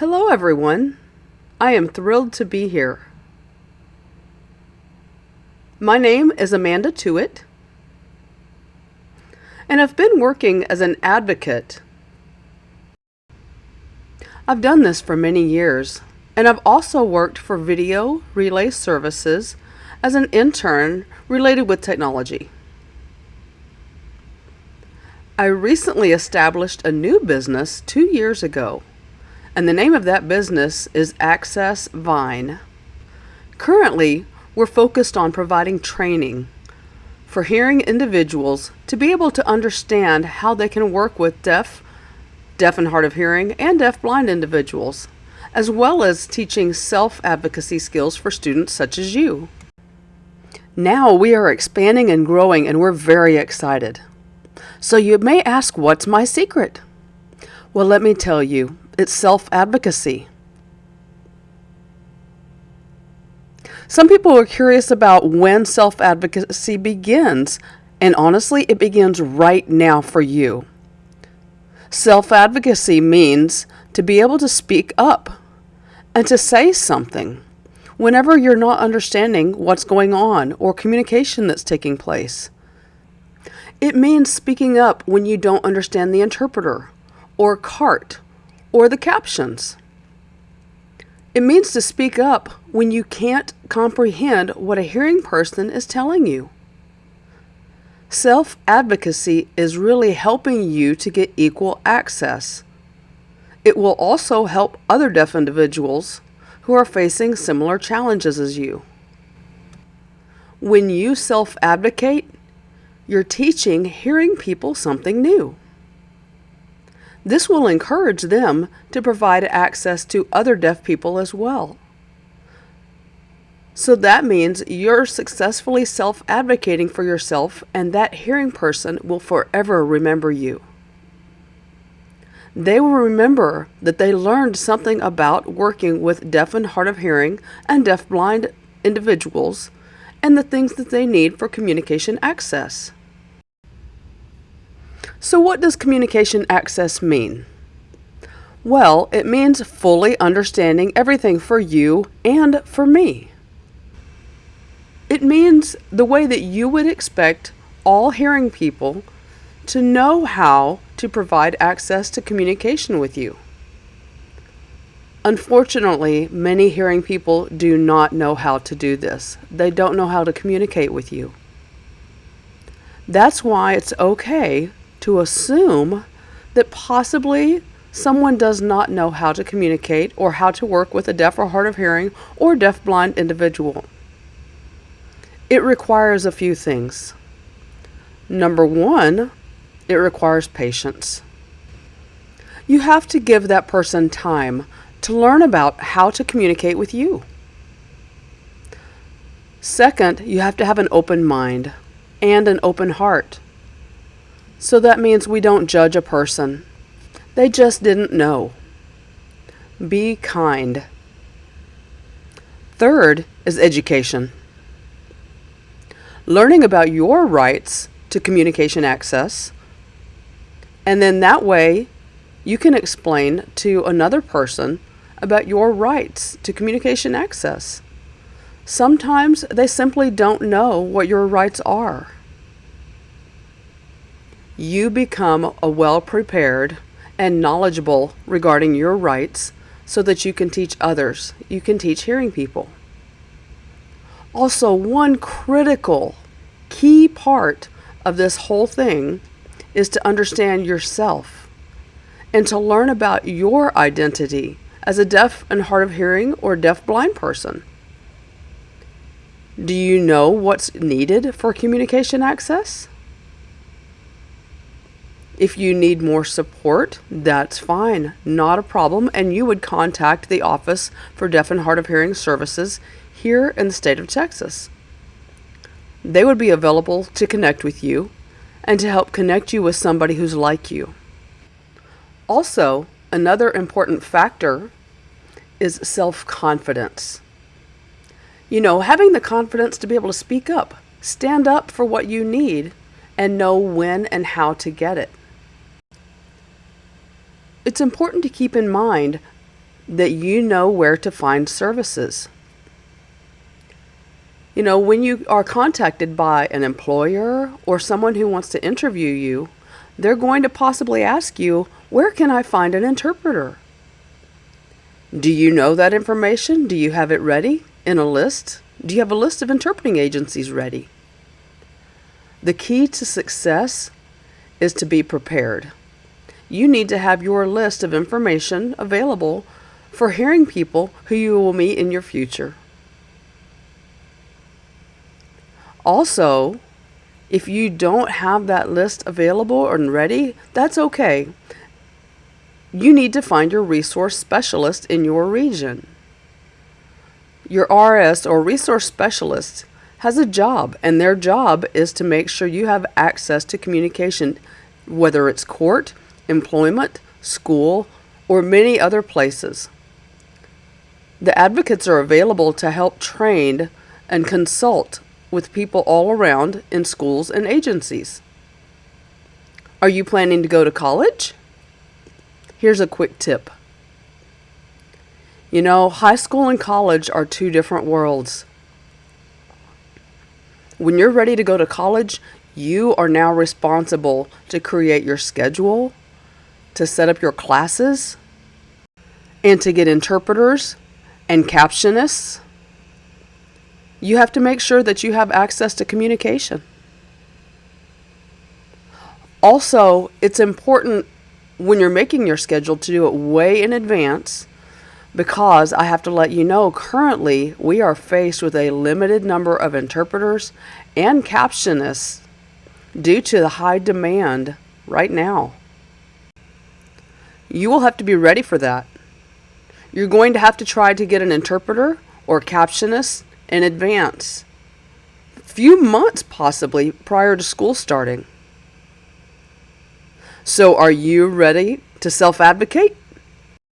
Hello, everyone. I am thrilled to be here. My name is Amanda Tuitt, and I've been working as an advocate. I've done this for many years, and I've also worked for Video Relay Services as an intern related with technology. I recently established a new business two years ago and the name of that business is Access Vine. Currently, we're focused on providing training for hearing individuals to be able to understand how they can work with deaf, deaf and hard of hearing, and deaf-blind individuals, as well as teaching self-advocacy skills for students such as you. Now we are expanding and growing and we're very excited. So you may ask, what's my secret? Well, let me tell you, it's self-advocacy. Some people are curious about when self-advocacy begins, and honestly, it begins right now for you. Self-advocacy means to be able to speak up and to say something whenever you're not understanding what's going on or communication that's taking place. It means speaking up when you don't understand the interpreter or CART or the captions. It means to speak up when you can't comprehend what a hearing person is telling you. Self-advocacy is really helping you to get equal access. It will also help other deaf individuals who are facing similar challenges as you. When you self-advocate, you're teaching hearing people something new. This will encourage them to provide access to other deaf people as well. So that means you're successfully self-advocating for yourself and that hearing person will forever remember you. They will remember that they learned something about working with deaf and hard of hearing and deaf-blind individuals and the things that they need for communication access. So what does communication access mean? Well, it means fully understanding everything for you and for me. It means the way that you would expect all hearing people to know how to provide access to communication with you. Unfortunately, many hearing people do not know how to do this. They don't know how to communicate with you. That's why it's okay to assume that possibly someone does not know how to communicate or how to work with a deaf or hard of hearing or deaf-blind individual. It requires a few things. Number one, it requires patience. You have to give that person time to learn about how to communicate with you. Second, you have to have an open mind and an open heart. So that means we don't judge a person. They just didn't know. Be kind. Third is education. Learning about your rights to communication access. And then that way you can explain to another person about your rights to communication access. Sometimes they simply don't know what your rights are you become a well-prepared and knowledgeable regarding your rights so that you can teach others. You can teach hearing people. Also, one critical key part of this whole thing is to understand yourself and to learn about your identity as a deaf and hard of hearing or deaf blind person. Do you know what's needed for communication access? If you need more support, that's fine, not a problem, and you would contact the Office for Deaf and Hard of Hearing Services here in the state of Texas. They would be available to connect with you and to help connect you with somebody who's like you. Also, another important factor is self-confidence. You know, having the confidence to be able to speak up, stand up for what you need, and know when and how to get it. It's important to keep in mind that you know where to find services. You know, when you are contacted by an employer or someone who wants to interview you, they're going to possibly ask you, Where can I find an interpreter? Do you know that information? Do you have it ready in a list? Do you have a list of interpreting agencies ready? The key to success is to be prepared. You need to have your list of information available for hearing people who you will meet in your future. Also, if you don't have that list available and ready, that's okay. You need to find your resource specialist in your region. Your RS or resource specialist has a job, and their job is to make sure you have access to communication, whether it's court, employment, school, or many other places. The advocates are available to help train and consult with people all around in schools and agencies. Are you planning to go to college? Here's a quick tip. You know, high school and college are two different worlds. When you're ready to go to college, you are now responsible to create your schedule, to set up your classes, and to get interpreters and captionists. You have to make sure that you have access to communication. Also, it's important when you're making your schedule to do it way in advance because I have to let you know currently we are faced with a limited number of interpreters and captionists due to the high demand right now. You will have to be ready for that. You're going to have to try to get an interpreter or captionist in advance, a few months possibly prior to school starting. So, are you ready to self advocate?